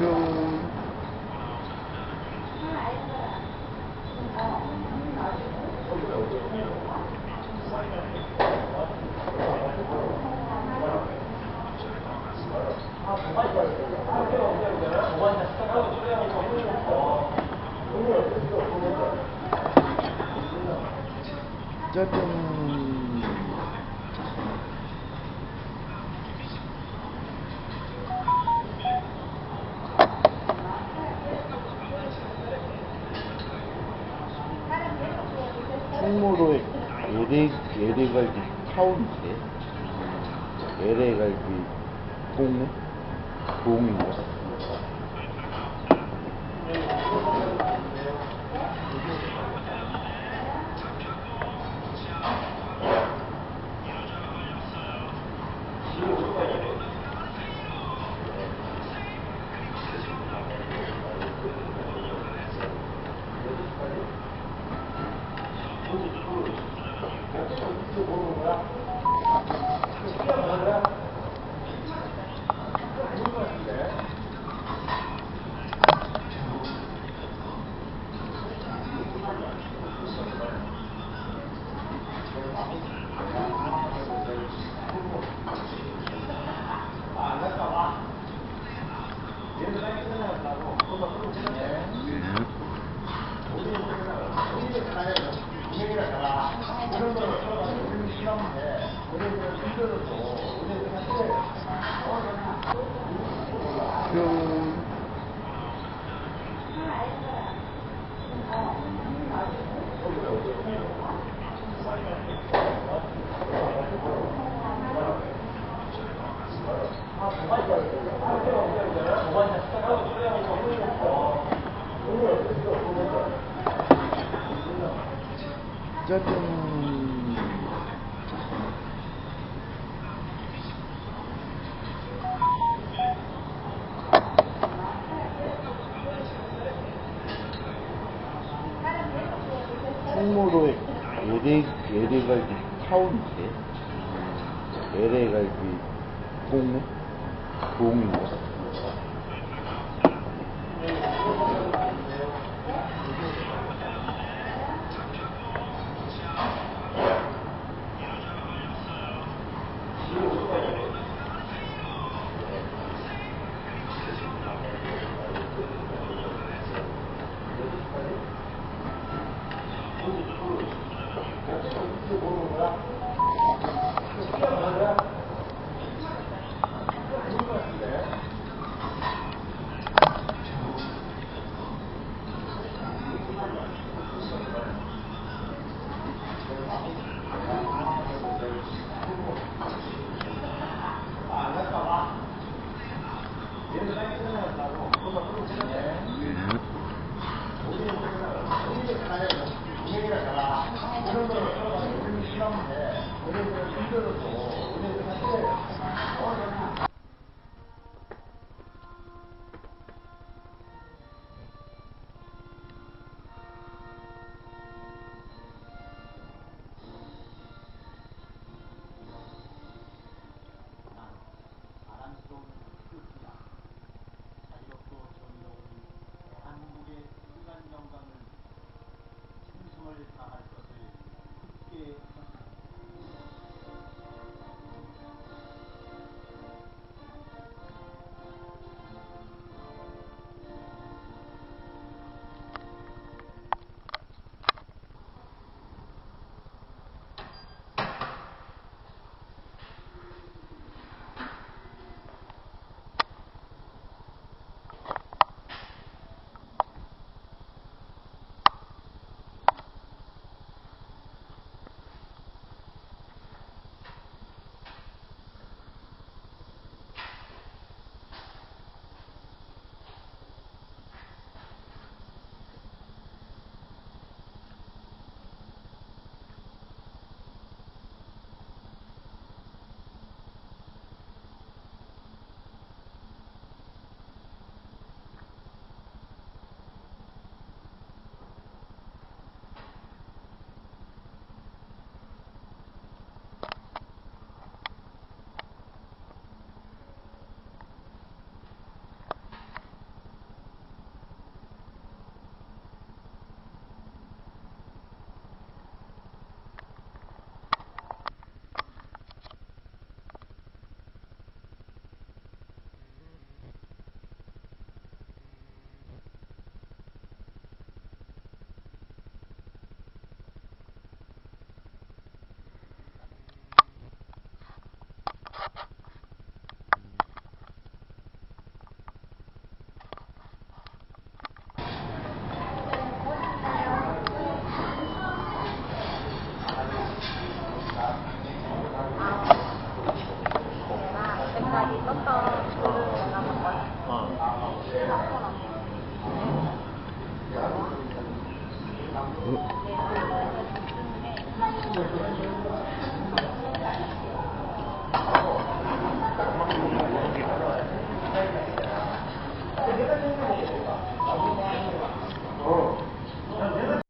뿅. 짜잔. 충무로의 LA, LA갈비 타운인데 LA갈비 봉네? 봉인가? 뿅. 짜잔. 충무로의 LA, LA갈비 타운인데 LA갈비 봉네? 봉인가? 우리도 모르는 거야? 시간 많아? 그거 아닌 것 같은데? Thank you.